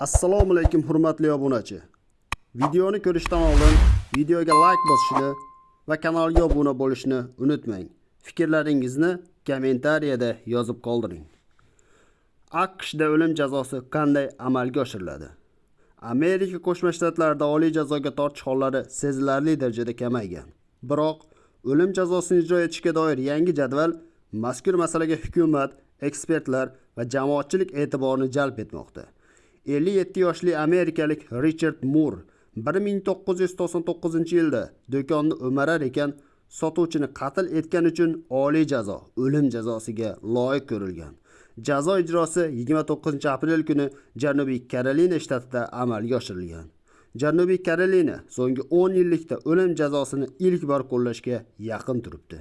Assalomu alaykum hurmatli obunachi. Videoni ko'rishdan oldin videoga like bosishni va kanalga obuna bo'lishni unutmang. Fikrlaringizni kommentariyada yozib qoldiring. AQShda o'lim jazosi qanday amalga oshiriladi? Amerika Qo'shma Shtatlarida oliy jazoga tortish hollari sezilarli darajada kamaygan. Biroq o'lim jazosini ijro etishga doir yangi jadval mazkur masalaga hukumat, ekspertlar va jamoatchilik e'tiborini jalb etmoqda. 57 yoshli amerikalik Richard Moore 1999-yilda do'konni o'marar ekan sotuvchini qatl etgani uchun oliy jazo o'lim jazosiga loyiq ko'rilgan. Jazo ijrosi 29-aprel kuni Janubiy Karolina shtatida amalga oshirilgan. Janubiy Karolina so'nggi 10 yillikda o'lim jazosini ilk bor qo'llashga yaqin turibdi.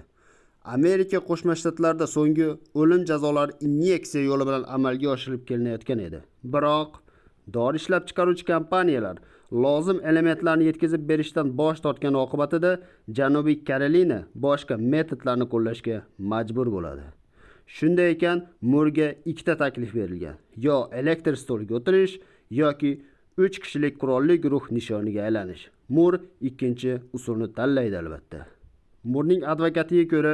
Amerika Qo'shma Shtatlarida so'nggi o'lim jazolari inyeksiya yo'li bilan amalga oshirilib kelinayotgan edi. Biroq dori ishlab chiqaruvchi kompaniyalar lozim elementlarni yetkazib berishdan bosh tortgani oqibatida Janubiy Karolina boshqa metodlarni qo'llashga majbur bo'ladi. Shunday ekan, Murga ikkita taklif berilgan. Yo elektr stoliga o'tirish yoki 3 kishilik qurolli guruh nishoniga aylanish. Mur ikkinchi usulni tanlaydi albatta. Murning advokatiga ko'ra,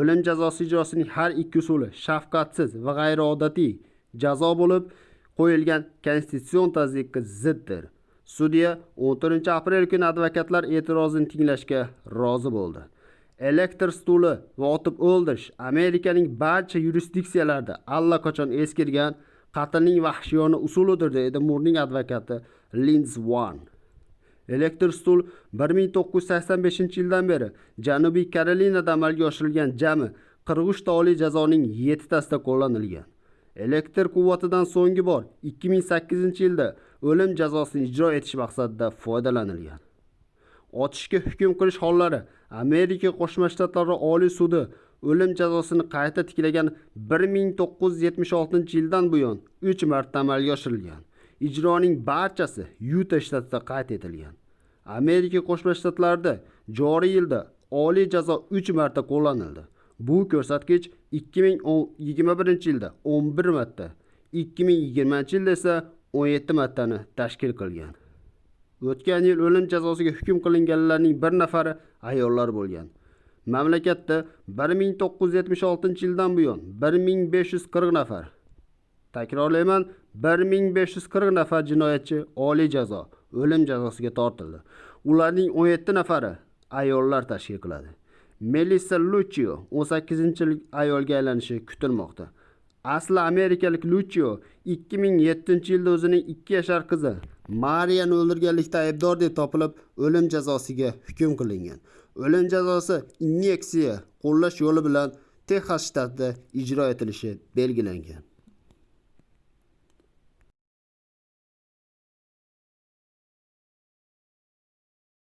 o'lim jazosi ijrosining har ikki usuli shafqatsiz va g'ayriodatiy jazo bo'lib, qo'yilgan konstitutsion tazyiqqa ziddir. Sudya 14-aprel kuni advokatlar e'tirozini tinglashga rozi bo'ldi. Elektr stuli va otib o'ldirish Amerikaning barcha yurisdiksiyalarida allaqachon eskirgan qatlning vahshiyona usulidir dedi Murning advokati Linz van Elektr stul 1985-yildan beri Janubiy Karolinada amalga oshirilgan jami 43 ta oliy jazoning 7 tasida qo'llanilgan. Elektr quvvatidan so'nggi bor 2008-yilda o'lim jazosini ijro etish maqsadida foydalanilgan. Otishga hukm qilish hollari Amerika Qo'shma Shtatlari Oliy sudi o'lim jazosini qayta tiklagan 1976-yildan buyon 3 marta amalga oshirilgan. Ijroning barchasi Yuta shtatida qayd etilgan. Amerika Qo'shma Shtatlarida joriy yilda oliy jazo 3 marta qo'llanildi. Bu ko'rsatkich 2021-yilda 11 marta, 2020-yilda esa 17 martani tashkil qilgan. O'tgan yil o'lim jazosiga hukm qilinganlarning bir nafari ayollar bo'lgan. Mamlakatda 1976-yildan buyon 1540 nafar Takrorlayman, 1540 nafar jinoyatchi oliy jazo, o'lim jazosiga tortildi. Ularning 17 nafari ayollar tashkil qiladi. Melissa Lucio 18-yillik ayolga aylanishi kutilmoqda. Asli amerikalik Lucio 2007-yilda o'zining 2 yashar qizi Mariyani o'ldirganlikda aybdor deb topilib, o'lim jazosiga hukm qilingan. O'lim jazosi inyeksiya qo'llash yo'li bilan Texas shtatida ijro etilishi belgilangan.